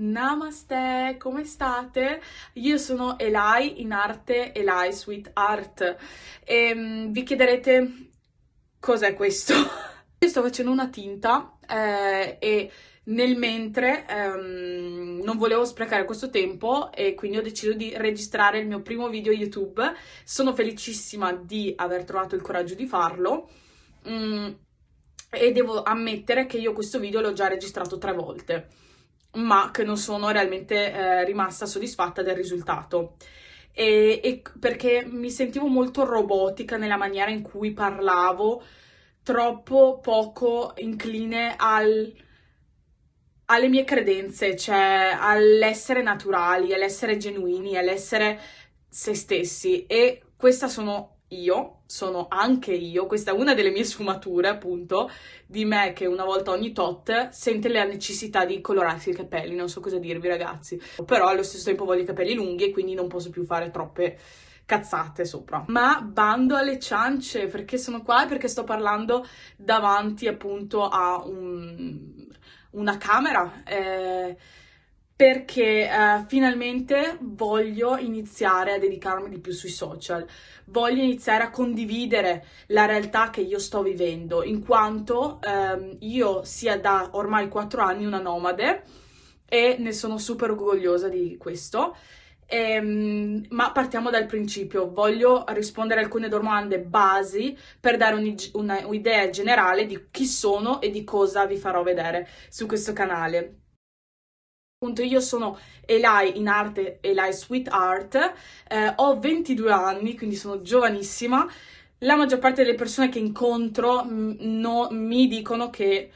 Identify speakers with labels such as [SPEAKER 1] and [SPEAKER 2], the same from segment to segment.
[SPEAKER 1] Namaste, come state? Io sono Elai in arte Elai Sweet Art e um, vi chiederete cos'è questo? Io sto facendo una tinta eh, e nel mentre um, non volevo sprecare questo tempo e quindi ho deciso di registrare il mio primo video YouTube. Sono felicissima di aver trovato il coraggio di farlo mm, e devo ammettere che io questo video l'ho già registrato tre volte ma che non sono realmente eh, rimasta soddisfatta del risultato. E, e, perché mi sentivo molto robotica nella maniera in cui parlavo, troppo poco incline al, alle mie credenze, cioè all'essere naturali, all'essere genuini, all'essere se stessi. E questa sono io, sono anche io, questa è una delle mie sfumature appunto, di me che una volta ogni tot sente la necessità di colorarsi i capelli, non so cosa dirvi ragazzi, però allo stesso tempo voglio i capelli lunghi e quindi non posso più fare troppe cazzate sopra. Ma bando alle ciance, perché sono qua e perché sto parlando davanti appunto a un, una camera, eh, perché uh, finalmente voglio iniziare a dedicarmi di più sui social, voglio iniziare a condividere la realtà che io sto vivendo, in quanto um, io sia da ormai 4 anni una nomade e ne sono super orgogliosa di questo. Um, ma partiamo dal principio, voglio rispondere a alcune domande basi per dare un'idea generale di chi sono e di cosa vi farò vedere su questo canale. Appunto io sono Elai in arte, Elai Sweet Art, eh, ho 22 anni, quindi sono giovanissima. La maggior parte delle persone che incontro mm, no, mi dicono che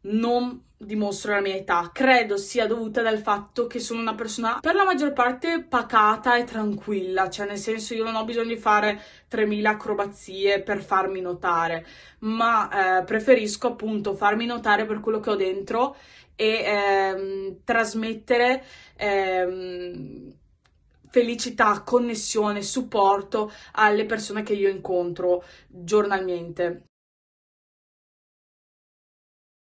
[SPEAKER 1] non dimostro la mia età. Credo sia dovuta dal fatto che sono una persona per la maggior parte pacata e tranquilla, cioè nel senso io non ho bisogno di fare 3000 acrobazie per farmi notare, ma eh, preferisco appunto farmi notare per quello che ho dentro e ehm, trasmettere ehm, felicità, connessione, supporto alle persone che io incontro giornalmente.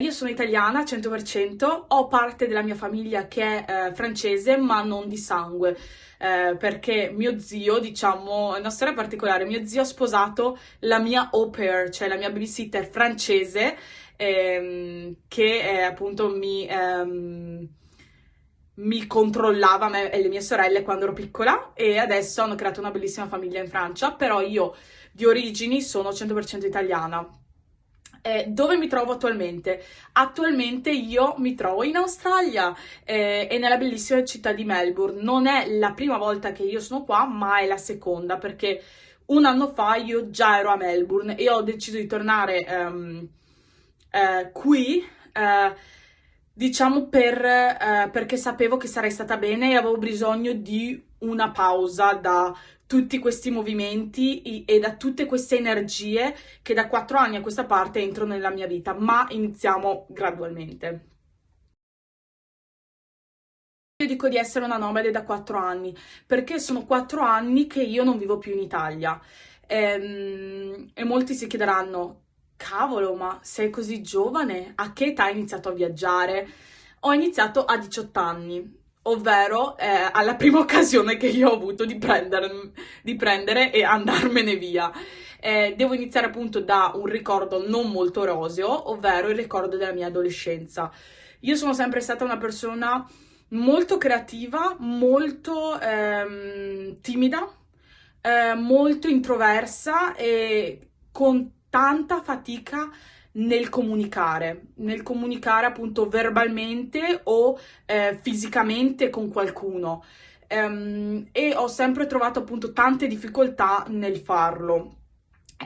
[SPEAKER 1] Io sono italiana 100%, ho parte della mia famiglia che è eh, francese ma non di sangue, eh, perché mio zio, diciamo, è una storia particolare, mio zio ha sposato la mia au pair, cioè la mia babysitter francese ehm, che eh, appunto mi, ehm, mi controllava me e le mie sorelle quando ero piccola e adesso hanno creato una bellissima famiglia in Francia, però io di origini sono 100% italiana. Eh, dove mi trovo attualmente? Attualmente io mi trovo in Australia eh, e nella bellissima città di Melbourne. Non è la prima volta che io sono qua, ma è la seconda perché un anno fa io già ero a Melbourne e ho deciso di tornare um, eh, qui, eh, diciamo per, eh, perché sapevo che sarei stata bene e avevo bisogno di una pausa da tutti questi movimenti e da tutte queste energie che da quattro anni a questa parte entrano nella mia vita, ma iniziamo gradualmente. Io dico di essere una nomade da quattro anni, perché sono quattro anni che io non vivo più in Italia. Ehm, e molti si chiederanno, cavolo, ma sei così giovane? A che età hai iniziato a viaggiare? Ho iniziato a 18 anni, ovvero eh, alla prima occasione che io ho avuto di, prendere, di prendere e andarmene via. Eh, devo iniziare appunto da un ricordo non molto roseo, ovvero il ricordo della mia adolescenza. Io sono sempre stata una persona molto creativa, molto ehm, timida, eh, molto introversa e con tanta fatica nel comunicare, nel comunicare appunto verbalmente o eh, fisicamente con qualcuno um, e ho sempre trovato appunto tante difficoltà nel farlo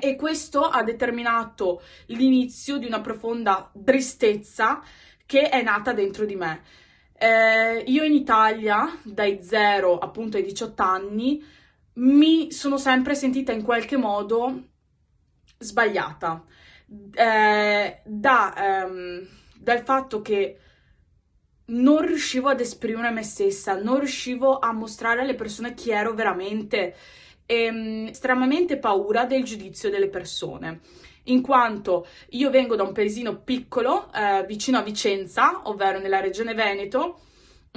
[SPEAKER 1] e questo ha determinato l'inizio di una profonda tristezza che è nata dentro di me. Eh, io in Italia dai 0 appunto ai 18 anni mi sono sempre sentita in qualche modo sbagliata. Eh, da, ehm, dal fatto che non riuscivo ad esprimere me stessa, non riuscivo a mostrare alle persone chi ero veramente. E ehm, estremamente paura del giudizio delle persone. In quanto io vengo da un paesino piccolo eh, vicino a Vicenza, ovvero nella regione Veneto,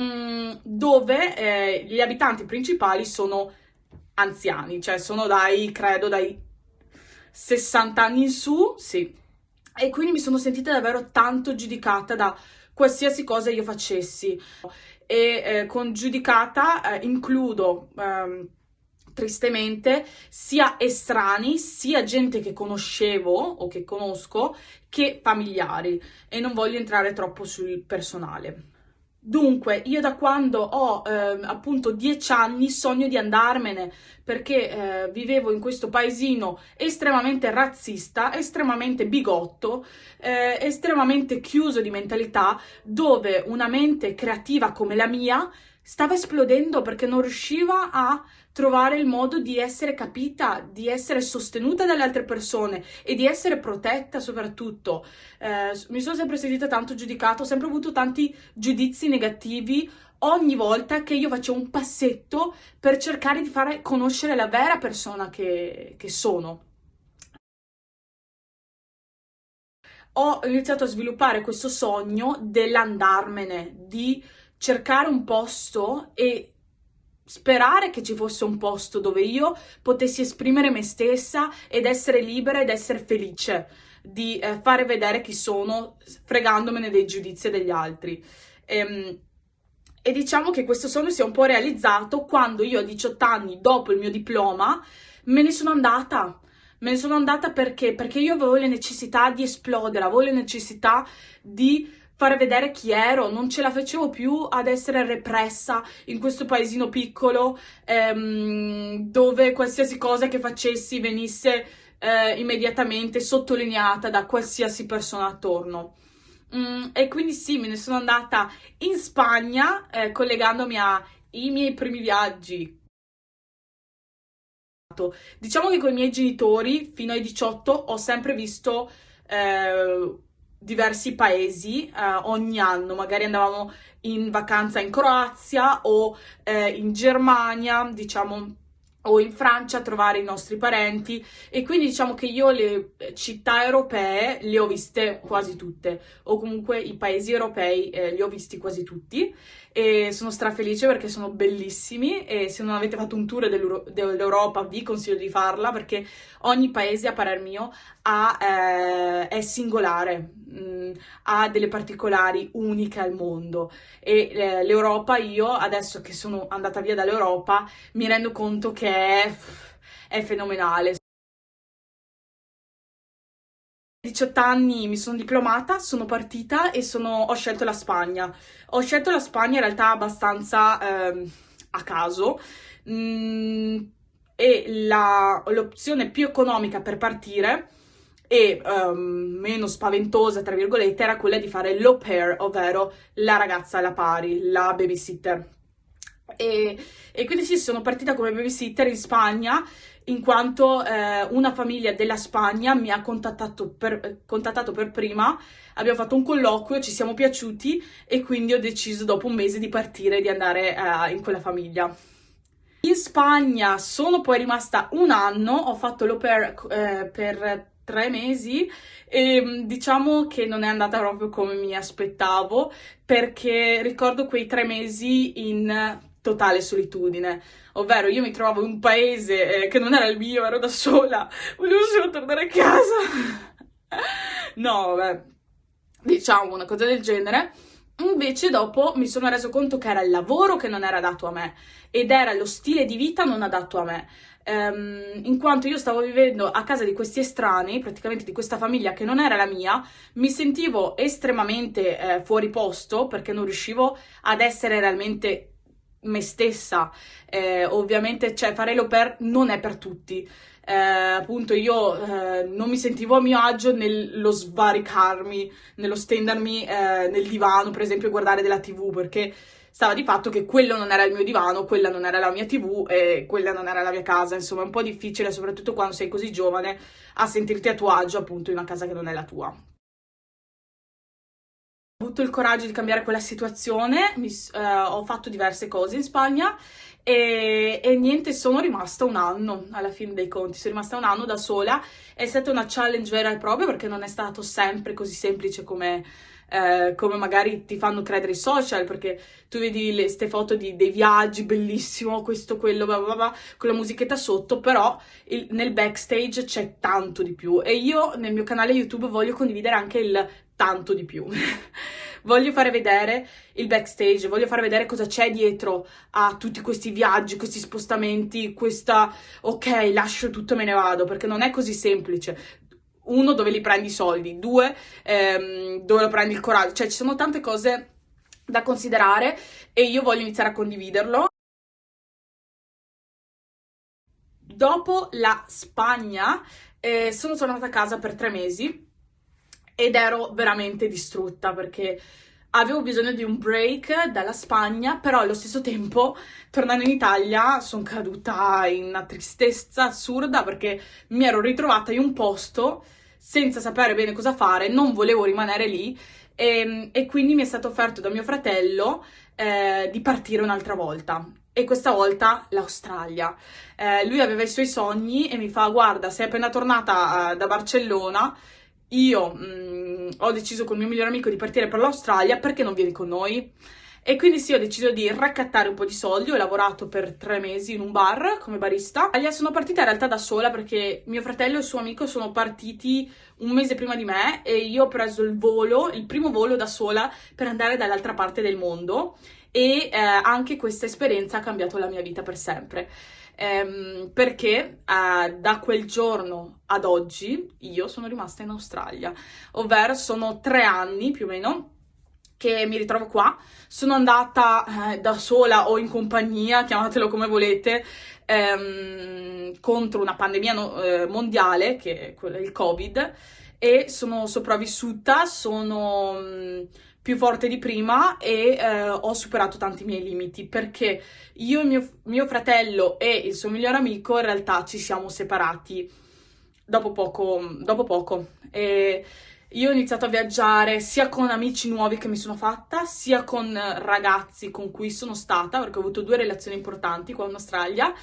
[SPEAKER 1] mm, dove eh, gli abitanti principali sono anziani, cioè sono dai, credo, dai 60 anni in su, sì. E quindi mi sono sentita davvero tanto giudicata da qualsiasi cosa io facessi. E eh, con giudicata eh, includo... Ehm, tristemente sia estranei, sia gente che conoscevo o che conosco, che familiari e non voglio entrare troppo sul personale. Dunque, io da quando ho eh, appunto dieci anni sogno di andarmene perché eh, vivevo in questo paesino estremamente razzista, estremamente bigotto, eh, estremamente chiuso di mentalità, dove una mente creativa come la mia stava esplodendo perché non riusciva a trovare il modo di essere capita, di essere sostenuta dalle altre persone e di essere protetta soprattutto. Eh, mi sono sempre sentita tanto giudicata, ho sempre avuto tanti giudizi negativi ogni volta che io facevo un passetto per cercare di fare conoscere la vera persona che, che sono. Ho iniziato a sviluppare questo sogno dell'andarmene, di cercare un posto e sperare che ci fosse un posto dove io potessi esprimere me stessa ed essere libera ed essere felice di eh, fare vedere chi sono fregandomene dei giudizi degli altri. Ehm, e diciamo che questo sogno si è un po' realizzato quando io a 18 anni, dopo il mio diploma, me ne sono andata. Me ne sono andata perché? Perché io avevo la necessità di esplodere, avevo la necessità di fare vedere chi ero, non ce la facevo più ad essere repressa in questo paesino piccolo ehm, dove qualsiasi cosa che facessi venisse eh, immediatamente sottolineata da qualsiasi persona attorno. Mm, e quindi sì, me ne sono andata in Spagna eh, collegandomi ai miei primi viaggi. Diciamo che con i miei genitori fino ai 18 ho sempre visto eh, diversi paesi eh, ogni anno, magari andavamo in vacanza in Croazia o eh, in Germania, diciamo o in Francia a trovare i nostri parenti. E quindi diciamo che io le città europee le ho viste quasi tutte o comunque i paesi europei eh, li ho visti quasi tutti e sono strafelice perché sono bellissimi e se non avete fatto un tour dell'Europa vi consiglio di farla perché ogni paese a parer mio ha, eh, è singolare, mh, mm, ha delle particolari uniche al mondo e eh, l'Europa io adesso che sono andata via dall'Europa mi rendo conto che è, è fenomenale. 18 anni mi sono diplomata, sono partita e sono, ho scelto la Spagna. Ho scelto la Spagna in realtà abbastanza eh, a caso mm, e l'opzione più economica per partire e um, meno spaventosa, tra virgolette, era quella di fare l'au pair, ovvero la ragazza alla pari, la babysitter. E, e quindi sì, sono partita come babysitter in Spagna in quanto eh, una famiglia della Spagna mi ha contattato per, contattato per prima, abbiamo fatto un colloquio, ci siamo piaciuti e quindi ho deciso dopo un mese di partire e di andare eh, in quella famiglia. In Spagna sono poi rimasta un anno, ho fatto l'au eh, per tre mesi e mm, diciamo che non è andata proprio come mi aspettavo perché ricordo quei tre mesi in totale solitudine, ovvero io mi trovavo in un paese eh, che non era il mio, ero da sola, volevo solo tornare a casa. no, vabbè, diciamo una cosa del genere. Invece dopo mi sono reso conto che era il lavoro che non era dato a me ed era lo stile di vita non adatto a me. Um, in quanto io stavo vivendo a casa di questi estranei, praticamente di questa famiglia che non era la mia, mi sentivo estremamente eh, fuori posto perché non riuscivo ad essere realmente me stessa. Eh, ovviamente, cioè, fare pair non è per tutti. Eh, appunto, io eh, non mi sentivo a mio agio nello svaricarmi, nello stendermi eh, nel divano, per esempio, guardare della TV, perché stava di fatto che quello non era il mio divano, quella non era la mia TV e quella non era la mia casa. Insomma, è un po' difficile, soprattutto quando sei così giovane, a sentirti a tuo agio, appunto, in una casa che non è la tua avuto il coraggio di cambiare quella situazione, mi, eh, ho fatto diverse cose in Spagna e, e, niente, sono rimasta un anno alla fine dei conti, sono rimasta un anno da sola, è stata una challenge vera e propria perché non è stato sempre così semplice come eh, come magari ti fanno credere i social, perché tu vedi queste foto di, dei viaggi, bellissimo, questo, quello, bla bla bla, con la musichetta sotto, però il, nel backstage c'è tanto di più e io nel mio canale YouTube voglio condividere anche il tanto di più. voglio fare vedere il backstage, voglio fare vedere cosa c'è dietro a tutti questi viaggi, questi spostamenti, questa ok, lascio tutto e me ne vado, perché non è così semplice uno, dove li prendi i soldi, due, ehm, dove lo prendi il coraggio, cioè ci sono tante cose da considerare e io voglio iniziare a condividerlo. Dopo la Spagna eh, sono tornata a casa per tre mesi ed ero veramente distrutta perché avevo bisogno di un break dalla Spagna, però allo stesso tempo, tornando in Italia, sono caduta in una tristezza assurda perché mi ero ritrovata in un posto senza sapere bene cosa fare, non volevo rimanere lì e, ehm, e quindi mi è stato offerto da mio fratello eh, di partire un'altra volta e questa volta l'Australia. Eh, lui aveva i suoi sogni e mi fa guarda sei appena tornata uh, da Barcellona io mh, mm, ho deciso con il mio migliore amico di partire per l'Australia perché non vieni con noi? E quindi sì, ho deciso di raccattare un po' di soldi, ho lavorato per tre mesi in un bar come barista. Sono partita in realtà da sola perché mio fratello e il suo amico sono partiti un mese prima di me e io ho preso il volo, il primo volo da sola per andare dall'altra parte del mondo e eh, anche questa esperienza ha cambiato la mia vita per sempre. Ehm, perché eh, da quel giorno ad oggi io sono rimasta in Australia, ovvero sono tre anni più o meno che mi ritrovo qua. Sono andata eh, da sola o in compagnia, chiamatelo come volete, ehm, contro una pandemia no, eh, mondiale, che è il Covid, e sono sopravvissuta, sono più forte di prima e eh, ho superato tanti miei limiti perché io e mio, mio fratello e il suo migliore amico in realtà ci siamo separati dopo poco. Dopo poco. E io ho iniziato a viaggiare sia con amici nuovi che mi sono fatta, sia con ragazzi con cui sono stata, perché ho avuto due relazioni importanti qua in Australia,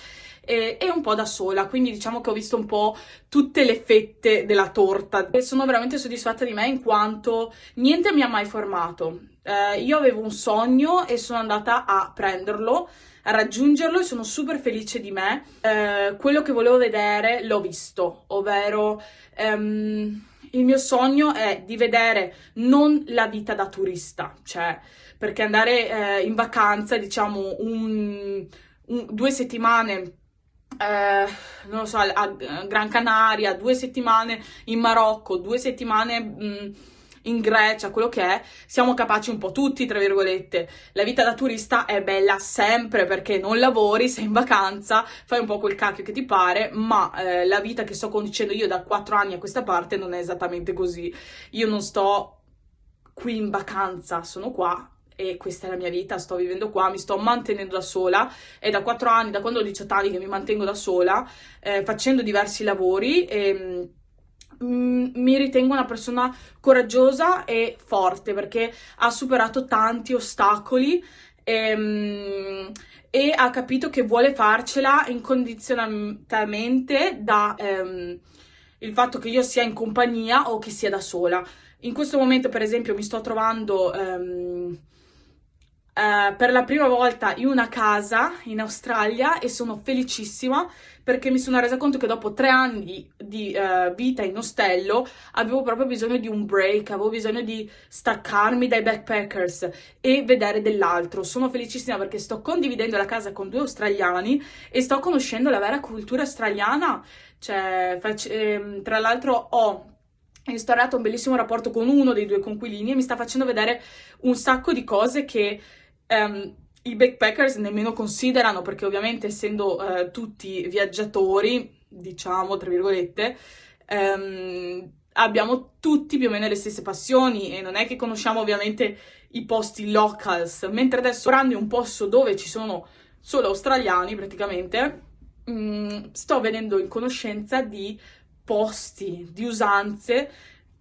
[SPEAKER 1] e, e, un po' da sola, quindi diciamo che ho visto un po' tutte le fette della torta e sono veramente soddisfatta di me in quanto niente mi ha mai formato. Eh, io avevo un sogno e sono andata a prenderlo, a raggiungerlo e sono super felice di me. Eh, quello che volevo vedere l'ho visto, ovvero... Um, il mio sogno è di vedere non la vita da turista, cioè perché andare eh, in vacanza, diciamo, un, un, due settimane eh, non lo so, a Gran Canaria, due settimane in Marocco, due settimane mh, in Grecia, quello che è, siamo capaci un po' tutti, tra virgolette. La vita da turista è bella sempre perché non lavori, sei in vacanza, fai un po' quel cacchio che ti pare, ma eh, la vita che sto conducendo io da quattro anni a questa parte non è esattamente così. Io non sto qui in vacanza, sono qua e questa è la mia vita, sto vivendo qua, mi sto mantenendo da sola, è da quattro anni, da quando ho 18 anni che mi mantengo da sola, eh, facendo diversi lavori e Mm, mi ritengo una persona coraggiosa e forte perché ha superato tanti ostacoli e, ehm, e ha capito che vuole farcela incondizionatamente da ehm, il fatto che io sia in compagnia o che sia da sola. In questo momento, per esempio, mi sto trovando ehm, eh, per la prima volta in una casa in Australia e sono felicissima perché mi sono resa conto che dopo tre anni di uh, vita in ostello avevo proprio bisogno di un break, avevo bisogno di staccarmi dai backpackers e vedere dell'altro. Sono felicissima perché sto condividendo la casa con due australiani e sto conoscendo la vera cultura australiana. Cioè, ehm, tra l'altro ho instaurato un bellissimo rapporto con uno dei due conquilini e mi sta facendo vedere un sacco di cose che um, i backpackers nemmeno considerano, perché ovviamente essendo uh, tutti viaggiatori, diciamo, tra virgolette, um, abbiamo tutti più o meno le stesse passioni e non è che conosciamo ovviamente i posti locals, mentre adesso lavorando in un posto dove ci sono solo australiani praticamente, um, sto venendo in conoscenza di posti, di usanze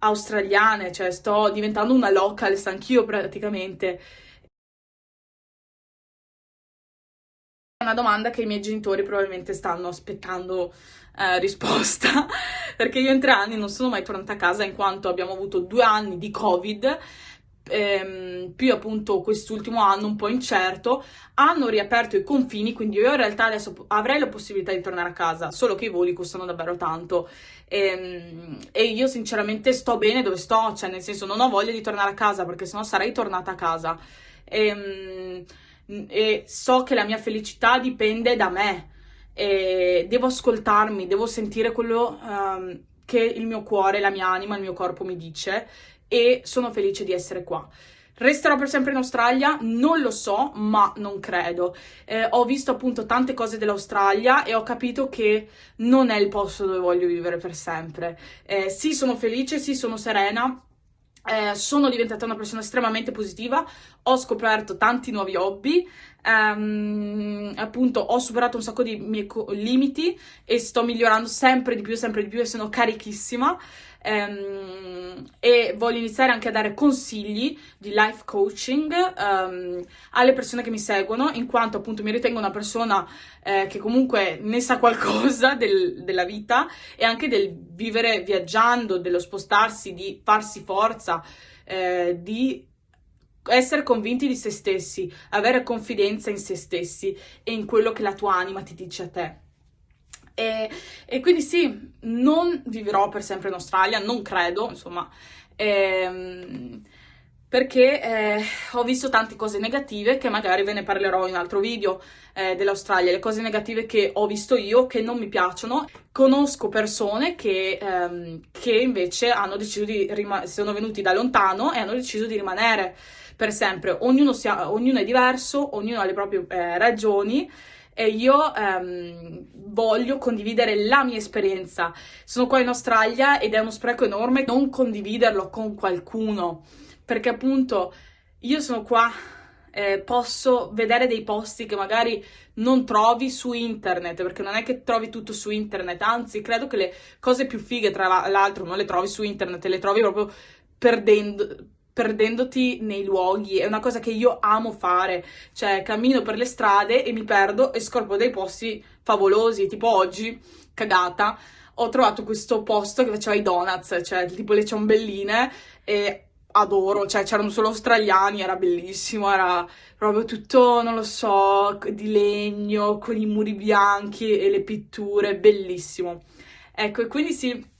[SPEAKER 1] australiane, cioè sto diventando una locals anch'io praticamente una domanda che i miei genitori probabilmente stanno aspettando eh, risposta, perché io in tre anni non sono mai tornata a casa in quanto abbiamo avuto due anni di Covid. Ehm, più appunto quest'ultimo anno un po' incerto, hanno riaperto i confini, quindi io in realtà adesso avrei la possibilità di tornare a casa, solo che i voli costano davvero tanto. E, ehm, e io sinceramente sto bene dove sto, cioè nel senso non ho voglia di tornare a casa perché sennò sarei tornata a casa. E, ehm, e so che la mia felicità dipende da me e devo ascoltarmi, devo sentire quello um, che il mio cuore, la mia anima, il mio corpo mi dice e sono felice di essere qua. Resterò per sempre in Australia? Non lo so, ma non credo. Eh, ho visto appunto tante cose dell'Australia e ho capito che non è il posto dove voglio vivere per sempre. Eh, sì, sono felice, sì, sono serena, eh, sono diventata una persona estremamente positiva, ho scoperto tanti nuovi hobby, ehm, appunto ho superato un sacco di miei limiti e sto migliorando sempre di più, sempre di più e sono carichissima ehm, e voglio iniziare anche a dare consigli di life coaching ehm, alle persone che mi seguono in quanto appunto mi ritengo una persona eh, che comunque ne sa qualcosa del, della vita e anche del vivere viaggiando, dello spostarsi, di farsi forza, eh, di essere convinti di se stessi, avere confidenza in se stessi e in quello che la tua anima ti dice a te. E, e quindi sì, non vivrò per sempre in Australia, non credo, insomma, ehm, perché eh, ho visto tante cose negative che magari ve ne parlerò in un altro video eh, dell'Australia, le cose negative che ho visto io che non mi piacciono. Conosco persone che, ehm, che invece hanno deciso di sono venuti da lontano e hanno deciso di rimanere per sempre. Ognuno, ognuno è diverso, ognuno ha le proprie eh, ragioni e io ehm, voglio condividere la mia esperienza. Sono qua in Australia ed è uno spreco enorme non condividerlo con qualcuno, perché appunto io sono qua, eh, posso vedere dei posti che magari non trovi su internet, perché non è che trovi tutto su internet, anzi credo che le cose più fighe tra l'altro non le trovi su internet, le trovi proprio perdendo perdendoti nei luoghi, è una cosa che io amo fare, cioè cammino per le strade e mi perdo e scopro dei posti favolosi, tipo oggi, cagata, ho trovato questo posto che faceva i donuts, cioè tipo le ciambelline e adoro, cioè c'erano solo australiani, era bellissimo, era proprio tutto, non lo so, di legno, con i muri bianchi e le pitture, bellissimo. Ecco, e quindi sì,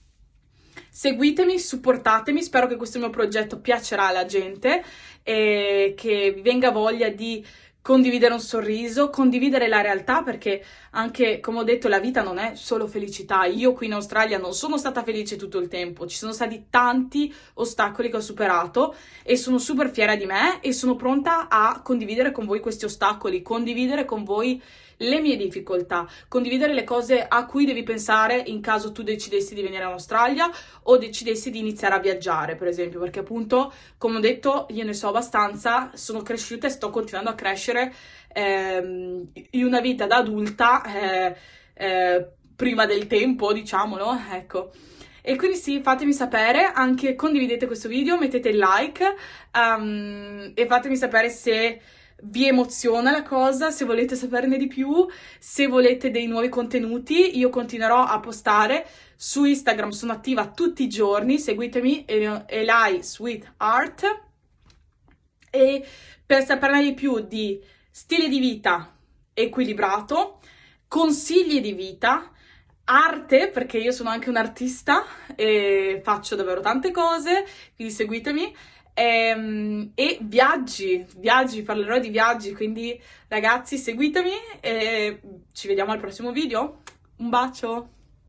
[SPEAKER 1] Seguitemi, supportatemi, spero che questo mio progetto piacerà alla gente e che vi venga voglia di condividere un sorriso, condividere la realtà perché anche, come ho detto, la vita non è solo felicità. Io qui in Australia non sono stata felice tutto il tempo, ci sono stati tanti ostacoli che ho superato e sono super fiera di me e sono pronta a condividere con voi questi ostacoli, condividere con voi le mie difficoltà, condividere le cose a cui devi pensare in caso tu decidessi di venire in Australia o decidessi di iniziare a viaggiare, per esempio, perché appunto, come ho detto, io ne so abbastanza, sono cresciuta e sto continuando a crescere ehm, in una vita da adulta eh, eh, prima del tempo, diciamolo, ecco. E quindi sì, fatemi sapere, anche condividete questo video, mettete il like um, e fatemi sapere se vi emoziona la cosa, se volete saperne di più, se volete dei nuovi contenuti, io continuerò a postare su Instagram, sono attiva tutti i giorni, seguitemi, Eli Sweet Art, e per saperne di più di stile di vita equilibrato, consigli di vita, arte, perché io sono anche un artista e faccio davvero tante cose, quindi seguitemi, ehm, e, viaggi, viaggi, parlerò di viaggi, quindi ragazzi seguitemi e ci vediamo al prossimo video. Un bacio!